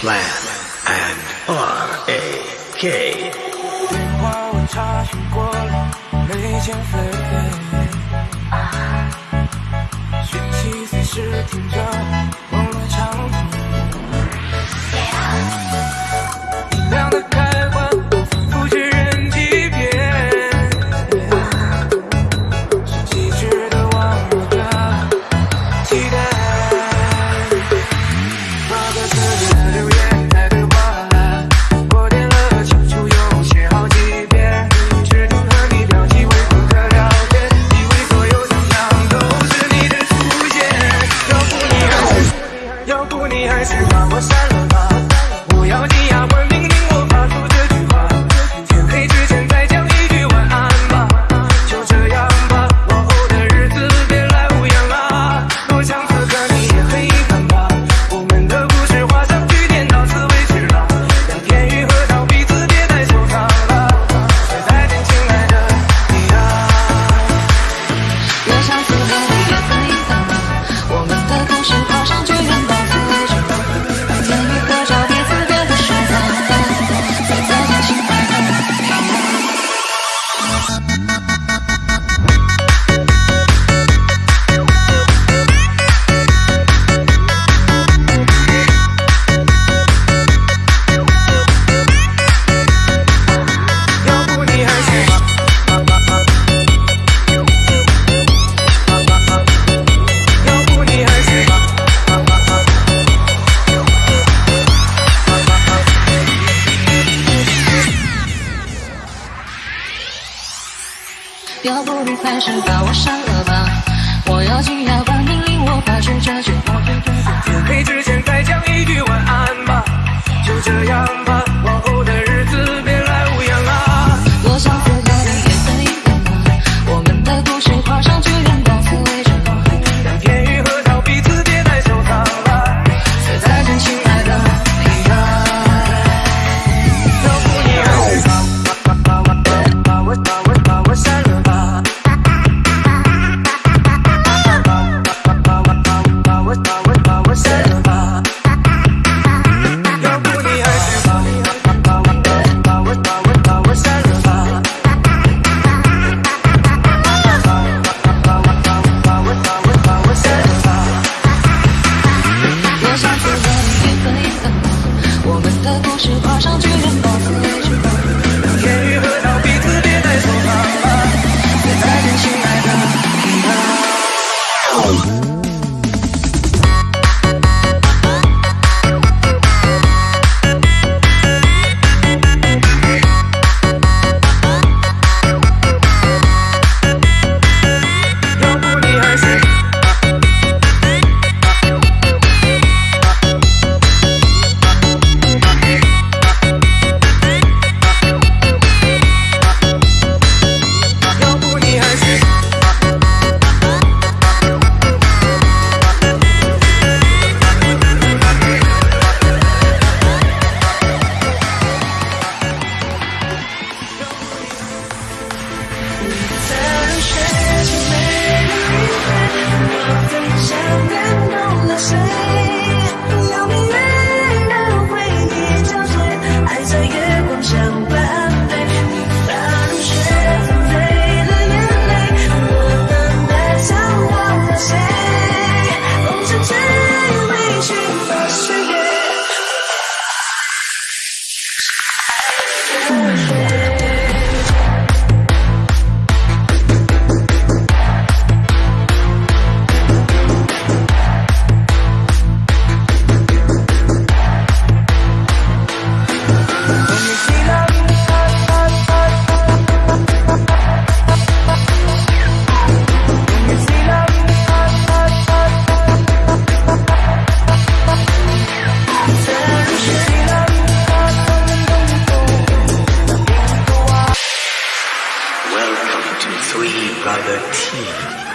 Plan and R A K。电话我查询过了，没。讯息随时着。还是把我删了吧不要你呀我要不你还是把我删了吧。我咬紧牙关命令我发出这句话。天黑之前再讲一句晚安吧就这样吧。的故事画上句 To Three Brother Tea.